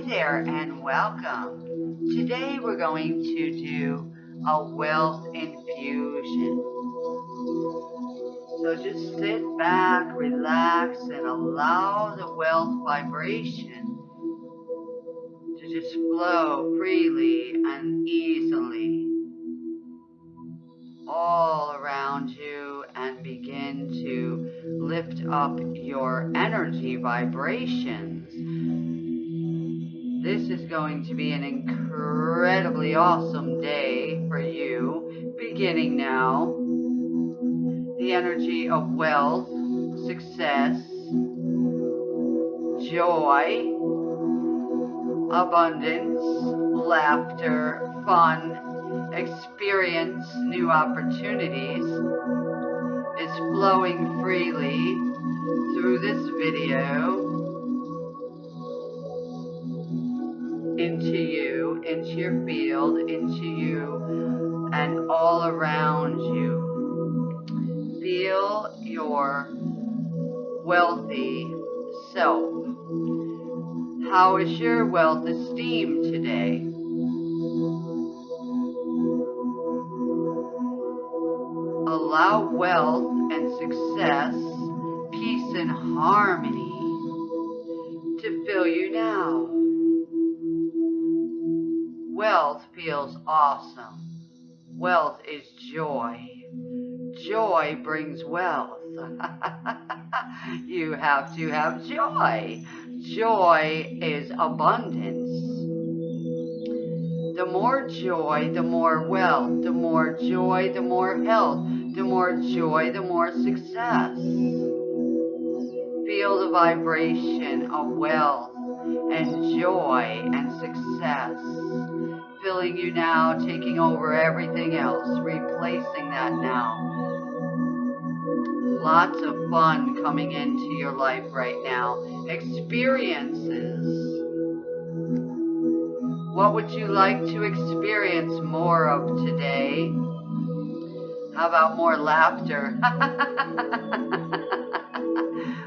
Hi there and welcome. Today we're going to do a wealth infusion. So just sit back, relax, and allow the wealth vibration to just flow freely and easily all around you and begin to lift up your energy vibrations. This is going to be an incredibly awesome day for you, beginning now. The energy of wealth, success, joy, abundance, laughter, fun, experience new opportunities is flowing freely through this video into you, into your field, into you, and all around you. Feel your wealthy self. How is your wealth esteem today? allow wealth and success, peace and harmony to fill you now. Wealth feels awesome. Wealth is joy. Joy brings wealth. you have to have joy. Joy is abundance. The more joy, the more wealth. The more joy, the more health the more joy, the more success. Feel the vibration of wealth and joy and success filling you now, taking over everything else, replacing that now. Lots of fun coming into your life right now. Experiences. What would you like to experience more of today? How about more laughter?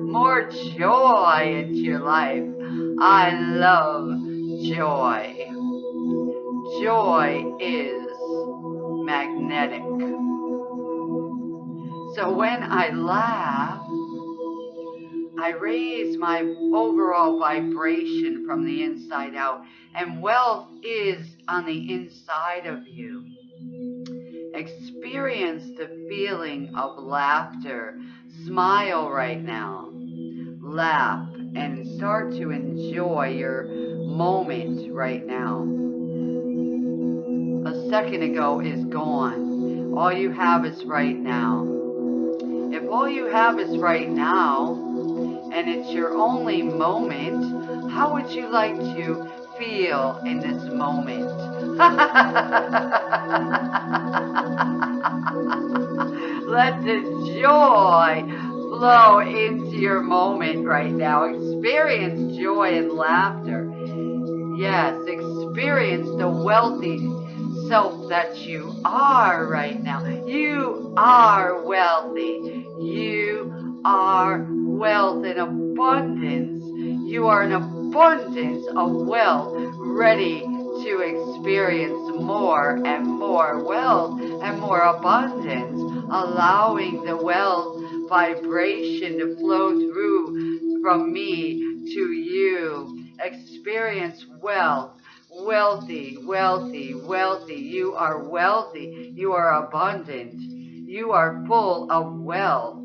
more joy into your life. I love joy. Joy is magnetic. So when I laugh, I raise my overall vibration from the inside out. And wealth is on the inside of you. Experience the feeling of laughter. Smile right now. Laugh and start to enjoy your moment right now. Second ago is gone. All you have is right now. If all you have is right now, and it's your only moment, how would you like to feel in this moment? Let the joy flow into your moment right now. Experience joy and laughter. Yes, experience the wealthy self that you are right now. You are wealthy. You are wealth in abundance. You are an abundance of wealth ready to experience more and more wealth and more abundance, allowing the wealth vibration to flow through from me to you. Experience wealth. Wealthy, wealthy, wealthy. You are wealthy. You are abundant. You are full of wealth.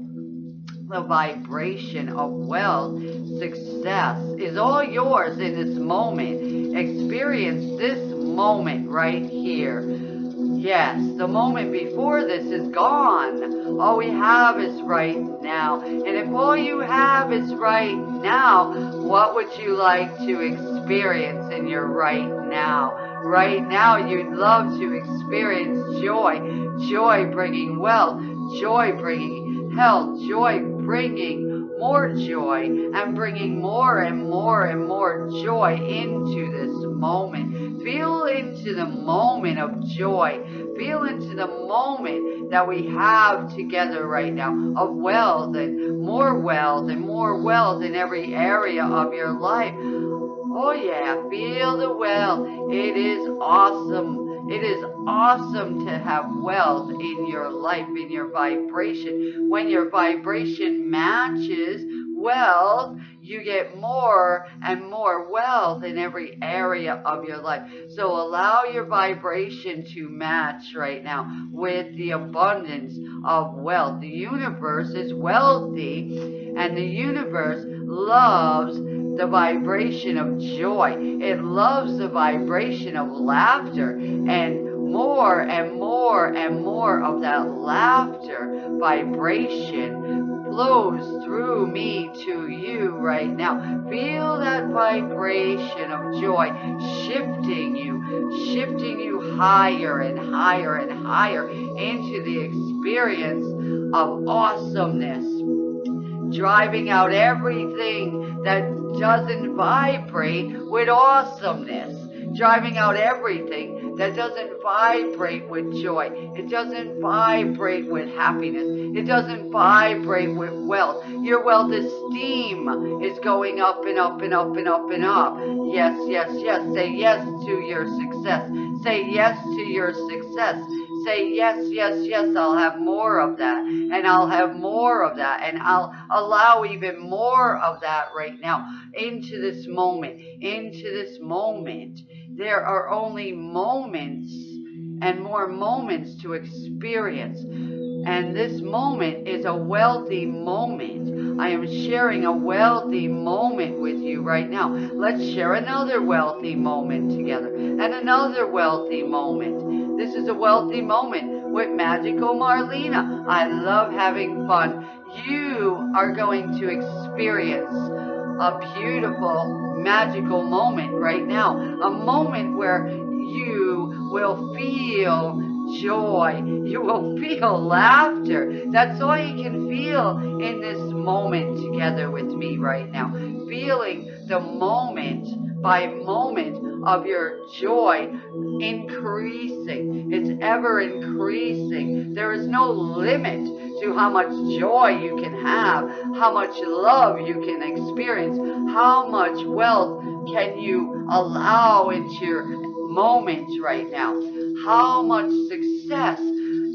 The vibration of wealth, success is all yours in this moment. Experience this moment right here. Yes, the moment before this is gone. All we have is right now. And if all you have is right now, what would you like to experience in your right now? Right now, you'd love to experience joy. Joy bringing wealth. Joy bringing health. Joy bringing more joy and bringing more and more and more joy into this moment. Feel into the moment of joy. Feel into the moment that we have together right now of wealth and more wealth and more wealth in every area of your life. Oh yeah, feel the wealth. It is awesome. It is awesome to have wealth in your life, in your vibration. When your vibration matches wealth, you get more and more wealth in every area of your life. So allow your vibration to match right now with the abundance of wealth. The universe is wealthy and the universe loves the vibration of joy. It loves the vibration of laughter and more and more and more of that laughter vibration flows through me to you right now. Feel that vibration of joy shifting you, shifting you higher and higher and higher into the experience of awesomeness. Driving out everything that doesn't vibrate with awesomeness. Driving out everything that doesn't vibrate with joy. It doesn't vibrate with happiness. It doesn't vibrate with wealth. Your wealth esteem is going up and up and up and up and up. Yes, yes, yes. Say yes to your success. Say yes to your success. Say yes, yes, yes, I'll have more of that. And I'll have more of that. And I'll allow even more of that right now into this moment, into this moment there are only moments and more moments to experience. And this moment is a wealthy moment. I am sharing a wealthy moment with you right now. Let's share another wealthy moment together and another wealthy moment. This is a wealthy moment with Magical Marlena. I love having fun. You are going to experience a beautiful magical moment right now. A moment where you will feel joy. You will feel laughter. That's all you can feel in this moment together with me right now. Feeling the moment by moment of your joy increasing. It's ever increasing. There is no limit to how much joy you can have, how much love you can experience, how much wealth can you allow into your moments right now, how much success,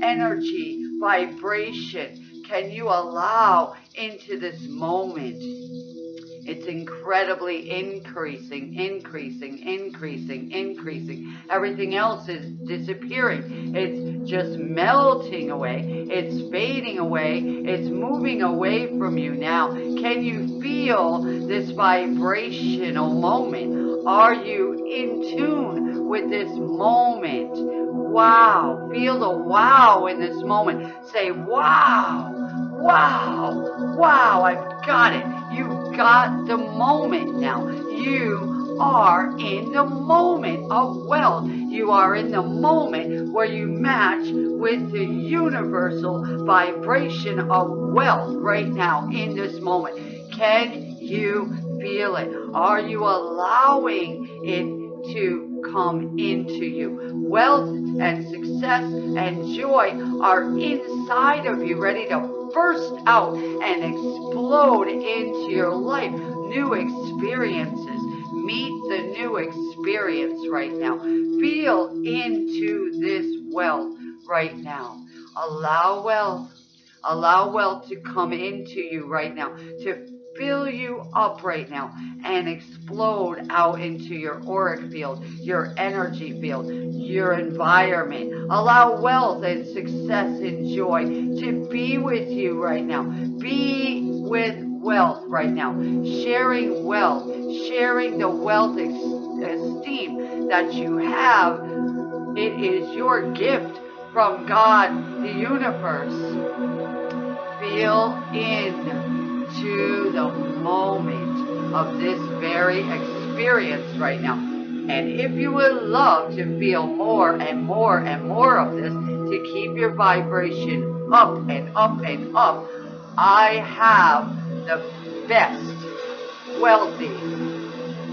energy, vibration can you allow into this moment. It's incredibly increasing, increasing, increasing, increasing. Everything else is disappearing. It's just melting away. It's fading away. It's moving away from you now. Can you feel this vibrational moment? Are you in tune with this moment? Wow. Feel the wow in this moment. Say, wow, wow, wow, I've got it. You've got the moment now. You are in the moment of wealth. You are in the moment where you match with the universal vibration of wealth right now in this moment. Can you feel it? Are you allowing it to come into you? Wealth and success and joy are inside of you, ready to burst out and explode into your life. New experiences. Meet the new experience right now. Feel into this wealth right now. Allow wealth. Allow wealth to come into you right now. To fill you up right now and explode out into your auric field, your energy field, your environment. Allow wealth and success and joy to be with you right now. Be with wealth right now. Sharing wealth, sharing the wealth esteem that you have. It is your gift from God, the universe. Feel in to the moment of this very experience right now. And if you would love to feel more and more and more of this, to keep your vibration up and up and up, I have the best wealthy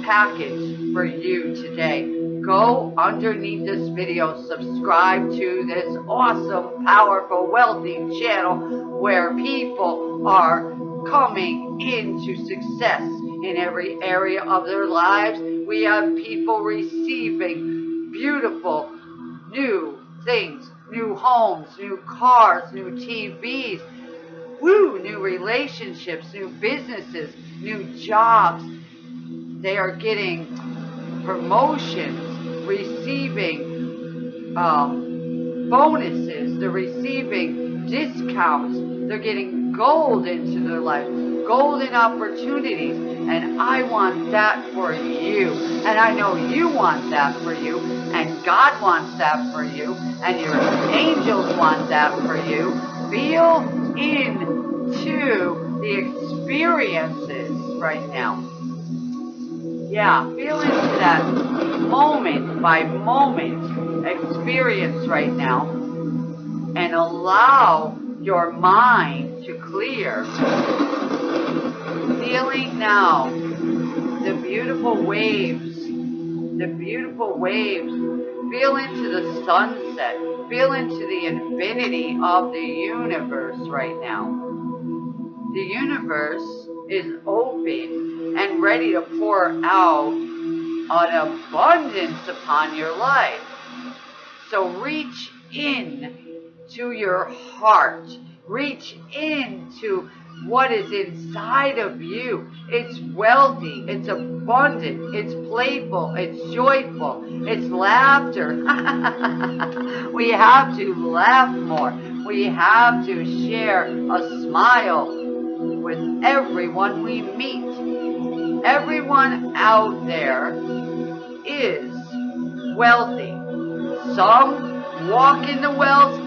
package for you today. Go underneath this video, subscribe to this awesome, powerful, wealthy channel where people are coming into success in every area of their lives. We have people receiving beautiful new things, new homes, new cars, new TVs, woo, new relationships, new businesses, new jobs. They are getting promotions, receiving um, bonuses, they're receiving discounts, they're getting gold into their life, golden opportunities. And I want that for you. And I know you want that for you. And God wants that for you. And your angels want that for you. Feel into the experiences right now. Yeah, feel into that moment by moment experience right now and allow your mind to clear. Feeling now the beautiful waves, the beautiful waves. Feel into the sunset. Feel into the infinity of the universe right now. The universe is open and ready to pour out an abundance upon your life. So reach in to your heart. Reach into what is inside of you. It's wealthy, it's abundant, it's playful, it's joyful, it's laughter. we have to laugh more. We have to share a smile with everyone we meet. Everyone out there is wealthy. Some walk in the wealth,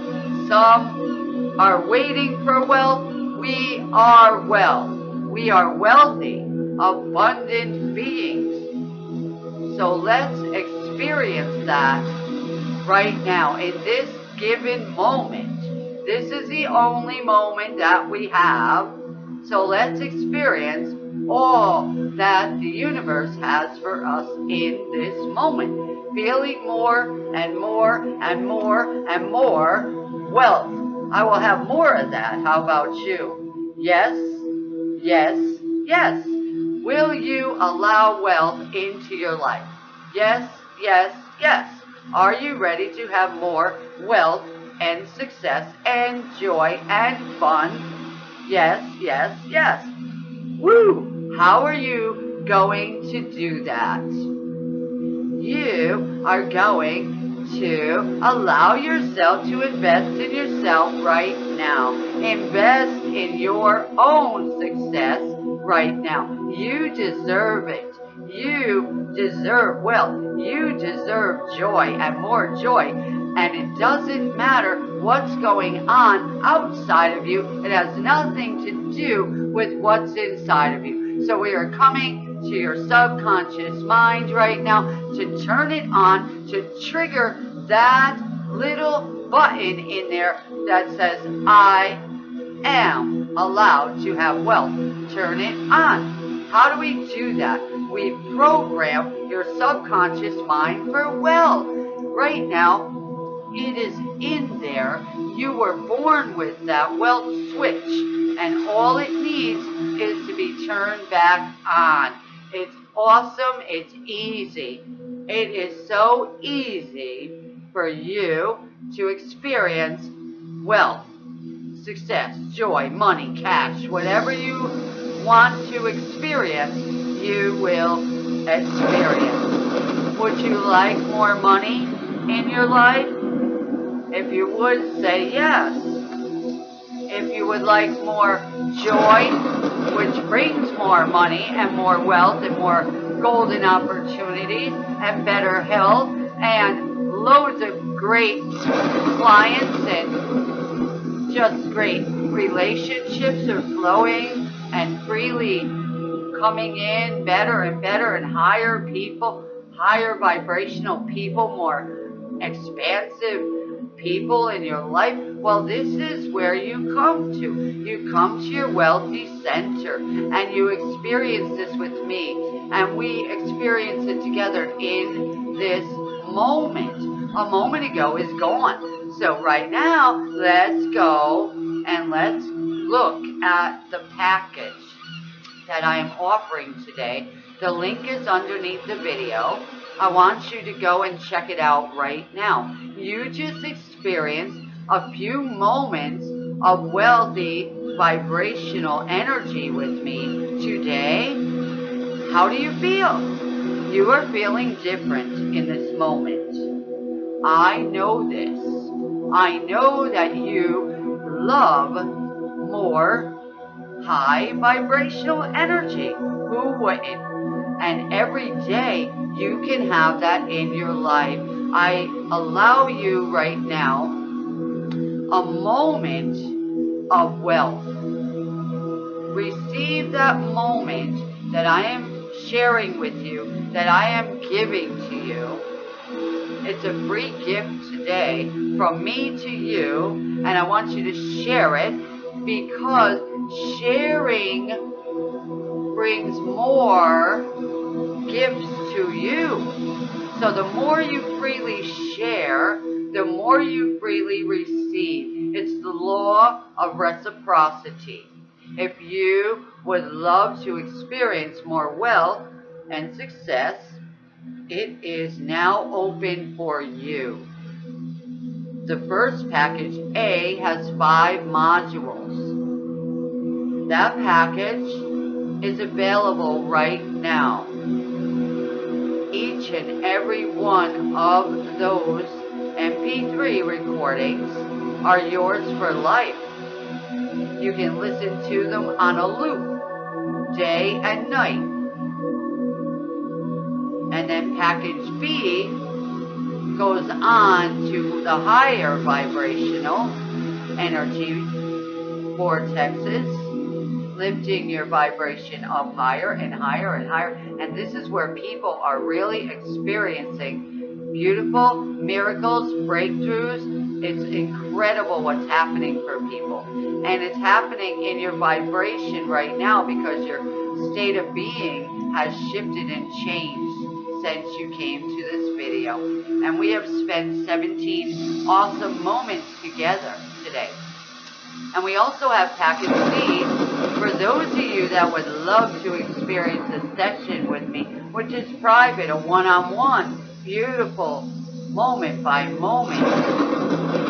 some are waiting for wealth. We are wealth. We are wealthy, abundant beings. So let's experience that right now in this given moment. This is the only moment that we have. So let's experience all that the universe has for us in this moment. Feeling more and more and more and more wealth. I will have more of that. How about you? Yes, yes, yes. Will you allow wealth into your life? Yes, yes, yes. Are you ready to have more wealth and success and joy and fun? Yes, yes, yes. Woo! How are you going to do that? You are going to allow yourself to invest in yourself right now. Invest in your own success right now. You deserve it. You deserve wealth. You deserve joy and more joy. And it doesn't matter what's going on outside of you. It has nothing to do with what's inside of you. So we are coming to your subconscious mind right now to turn it on, to trigger that little button in there that says, I am allowed to have wealth. Turn it on. How do we do that? We program your subconscious mind for wealth. Right now, it is in there. You were born with that wealth switch, and all it needs is to be turned back on. It's awesome. It's easy. It is so easy for you to experience wealth, success, joy, money, cash, whatever you want to experience, you will experience. Would you like more money in your life? If you would, say yes. If you would like more joy, which brings more money and more wealth and more golden opportunities and better health and loads of great clients and just great relationships are flowing and freely coming in better and better and higher people, higher vibrational people, more expansive people in your life, well, this is where you come to. You come to your wealthy center and you experience this with me. And we experience it together in this moment. A moment ago is gone. So right now, let's go and let's look at the package. that I am offering today. The link is underneath the video. I want you to go and check it out right now. You just experienced a few moments of wealthy vibrational energy with me today. How do you feel? You are feeling different in this moment. I know this. I know that you love more high vibrational energy. Who wouldn't? And every day you can have that in your life. I allow you right now a moment of wealth. Receive that moment that I am sharing with you, that I am giving to you. It's a free gift today from me to you, and I want you to share it because sharing brings more. So the more you freely share, the more you freely receive. It's the law of reciprocity. If you would love to experience more wealth and success, it is now open for you. The first package, A, has five modules. That package is available right now. Each and every one of those MP3 recordings are yours for life. You can listen to them on a loop, day and night. And then package B goes on to the higher vibrational energy vortexes, lifting your vibration up higher and higher and higher. And this is where people are really experiencing beautiful miracles, breakthroughs. It's incredible what's happening for people. And it's happening in your vibration right now because your state of being has shifted and changed since you came to this video. And we have spent 17 awesome moments together today. And we also have package C for those of you that would love to experience a session with me, which is private, a one-on-one, -on -one, beautiful, moment by moment,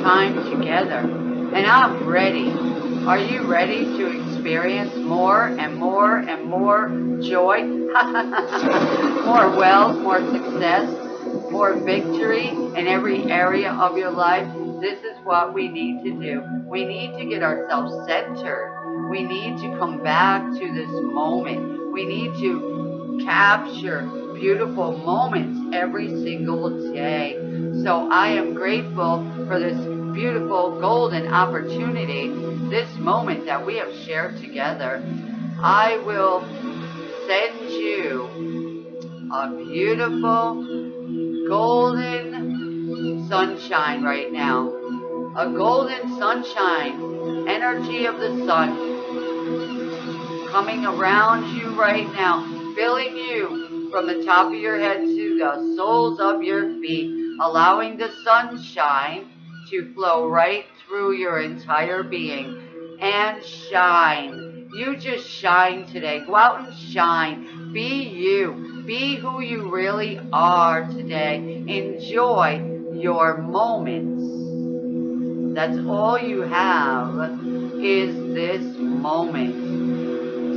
time together. And I'm ready. Are you ready to experience more and more and more joy? more wealth, more success, more victory in every area of your life? This is what we need to do. We need to get ourselves centered. We need to come back to this moment. We need to capture beautiful moments every single day. So I am grateful for this beautiful golden opportunity, this moment that we have shared together. I will send you a beautiful golden sunshine right now. A golden sunshine, energy of the sun coming around you right now, filling you from the top of your head to the soles of your feet, allowing the sunshine to flow right through your entire being and shine. You just shine today. Go out and shine. Be you. Be who you really are today. Enjoy your moments. That's all you have is this moment.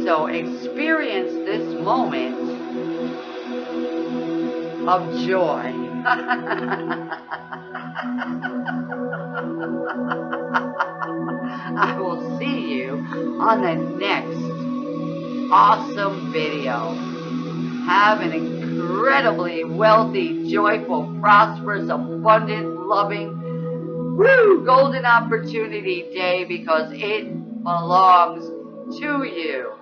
So experience this moment of joy. I will see you on the next awesome video. Have an incredibly wealthy, joyful, prosperous, abundant, loving, woo, golden opportunity day because it belongs to you.